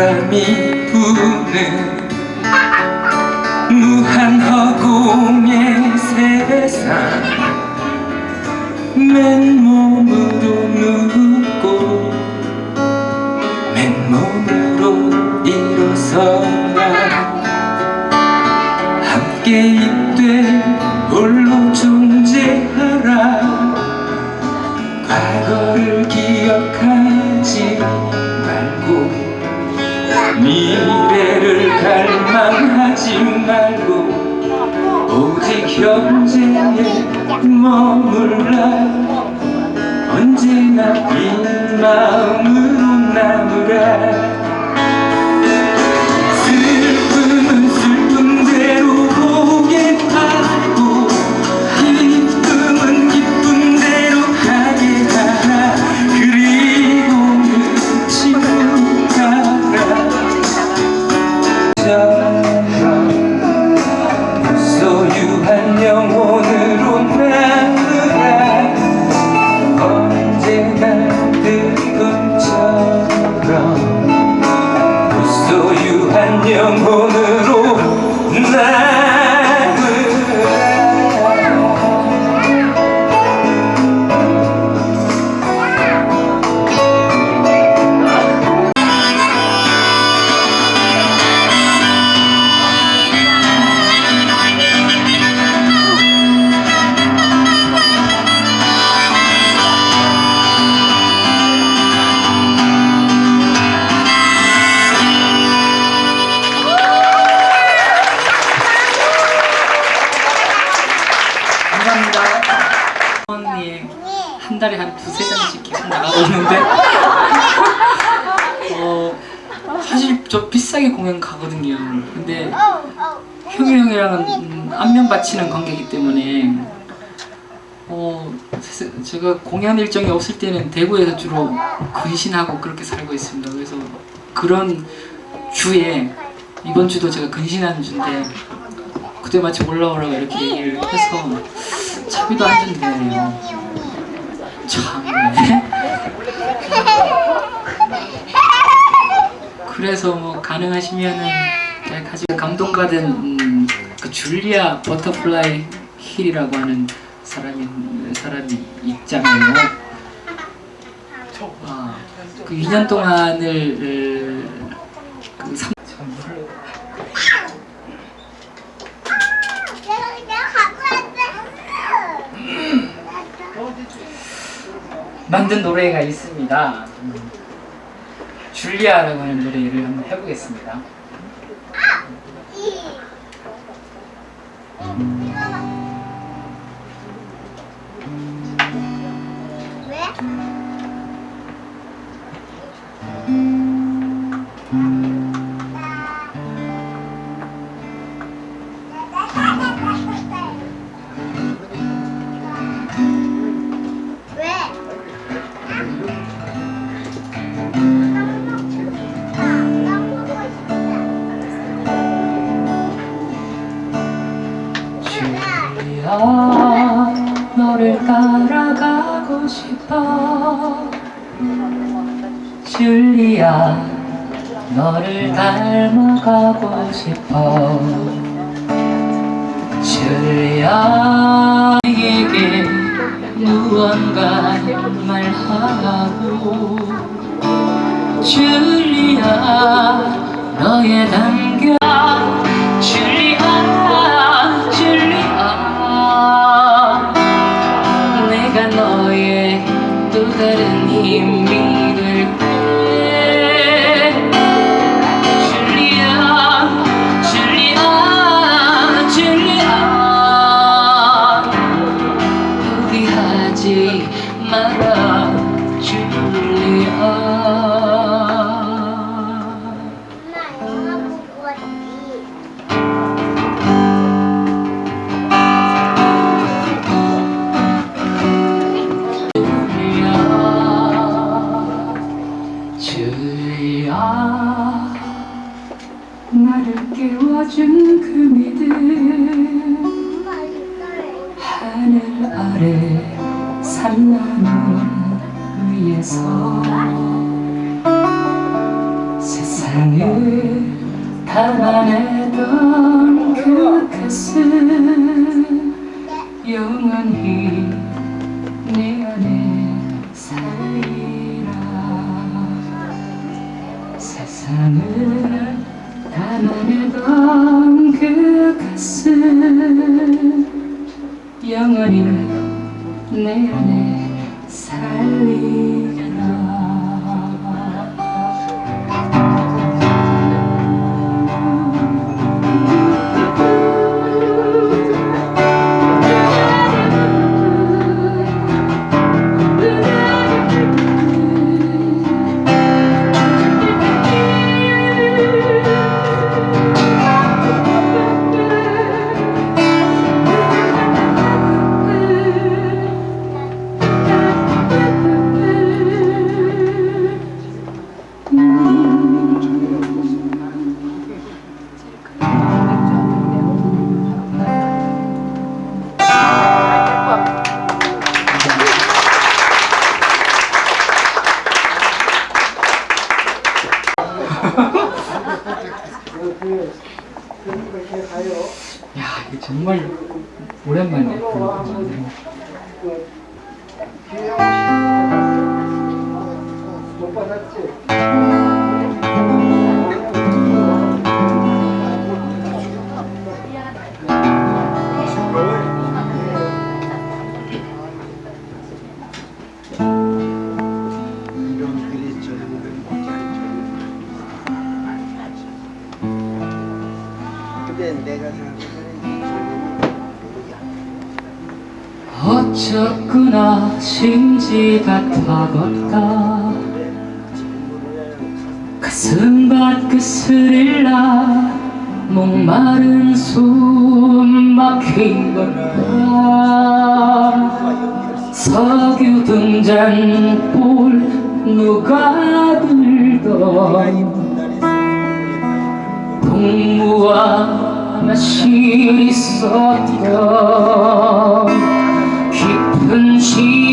바람이 부는 무한 허공의 세상 맨몸으로 눕고 맨몸으로 일어서라 함께 입되 홀로 존 현재에 머물라 언제나 빈 마음으로 남으라 저 비싸게 공연 가거든요. 근데 형이 형이랑은 음, 안면 받치는 관계이기 때문에 어 세- 제가 공연 일정이 없을 때는 대구에서 주로 근신하고 그렇게 살고 있습니다. 그래서 그런 주에 이번 주도 제가 근신하는 주인데 그때 마침 올라오라고 이렇게 얘기를 해서 차비도 안 준대요. 참네. 그래서 뭐 가능하시면은 제가 가지고 감동받은 음, 그 줄리아 버터플라이 힐이라고 하는 사람이 사람이 있잖아요. 아, 그 2년 동안을 어, 그 삼, 참, 만든 노래가 있습니다. 음, 줄리아라고 하는 노래를 한번 해보겠습니다. 줄 리아 너를 따라가고 싶어. 줄리아 너를 닮아가고 싶어. 줄리아 내게 무언가 말하고. 줄리아 너의 담겨 아래 산나물 위에서 세상을 담아내던 그 가슴 영원히 내 안에 살리라. 세상을 담아내던 그 가슴 영원히 내 안에 살리라 야, 이게 정말 오랜만에. 어쩌구나. 심지가 타겄다 가슴밭 그 스릴라 목마른 숨 막힌 건가 석유 등잔볼 누가 들던? 동무와 나실 있었던 see